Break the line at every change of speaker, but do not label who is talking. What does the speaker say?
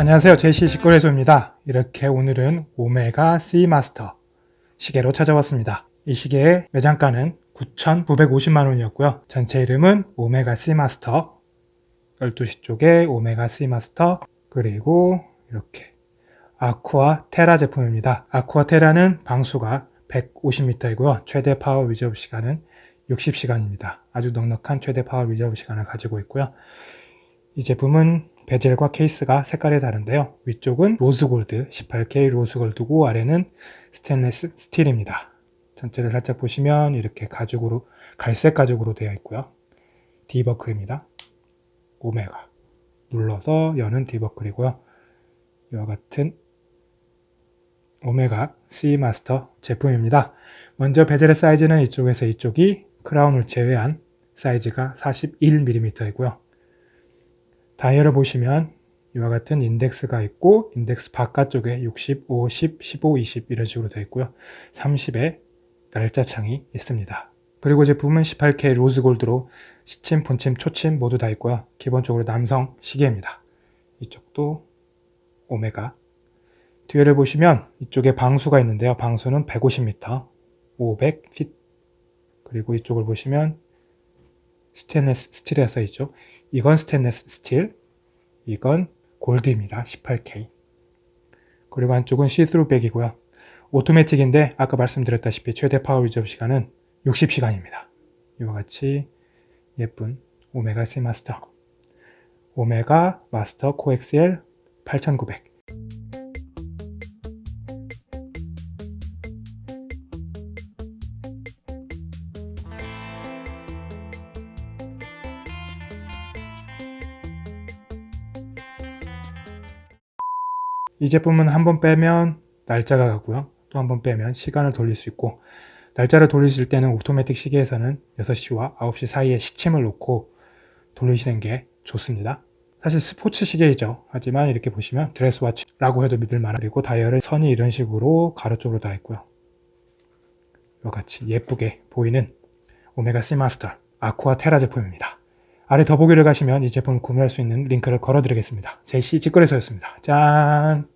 안녕하세요. 제시 직거래소입니다. 이렇게 오늘은 오메가 씨마스터 시계로 찾아왔습니다. 이 시계의 매장가는 9,950만원이었고요. 전체 이름은 오메가 씨마스터 12시 쪽에 오메가 씨마스터 그리고 이렇게 아쿠아 테라 제품입니다. 아쿠아 테라는 방수가 150m이고요. 최대 power reserve 시간은 60시간입니다. 아주 넉넉한 최대 power reserve 시간을 가지고 있고요. 이 제품은 bezel과 케이스가 색깔이 다른데요. 위쪽은 로즈골드 18K 로즈골드고 아래는 스테인레스 스틸입니다. 전체를 살짝 보시면 이렇게 가죽으로 갈색 가죽으로 되어 있고요. D버클입니다. 오메가 눌러서 여는 D버클이고요. 이와 같은 오메가 씨마스터 제품입니다. 먼저 bezel의 사이즈는 이쪽에서 이쪽이 crown을 제외한 사이즈가 41mm이고요. 다이얼을 보시면 이와 같은 인덱스가 있고 인덱스 바깥쪽에 60, 50, 15, 20 이런 식으로 되어 있고요. 30에 날짜 창이 있습니다. 그리고 제품은 18K 로즈골드로 시침, 본침, 초침 모두 다 있고요. 기본적으로 남성 시계입니다. 이쪽도 오메가 뒤에를 보시면 이쪽에 방수가 있는데요. 방수는 150m, 500 feet 그리고 이쪽을 보시면 스테인레스 스틸에 써 있죠. 이건 스테인레스 스틸, 이건 골드입니다. 18K. 그리고 한쪽은 see-through back이고요. 오토매틱인데 아까 말씀드렸다시피 최대 power reserve 시간은 60시간입니다. 이와 같이 예쁜 오메가 Seamaster 오메가 Master Co-Axial 8900 이 제품은 한 번 빼면 날짜가 가고요. 또 한 번 빼면 시간을 돌릴 수 있고 날짜를 돌리실 때는 오토매틱 시계에서는 6시와 9시 사이에 시침을 놓고 돌리시는 게 좋습니다. 사실 스포츠 시계이죠. 하지만 이렇게 보시면 dress watch라고 해도 믿을 만한 그리고 다이얼을 선이 이런 식으로 가로 쪽으로 다 있고요. 이와 같이 예쁘게 보이는 오메가 Seamaster 아쿠아 테라 제품입니다. 아래 더보기를 가시면 이 제품을 구매할 수 있는 링크를 걸어 드리겠습니다. 제시 직거래소였습니다. 짠!